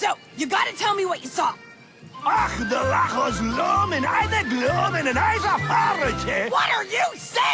So, you gotta tell me what you saw. Ach, de lachos lomin, I the gloom and I's a horror, What are you saying?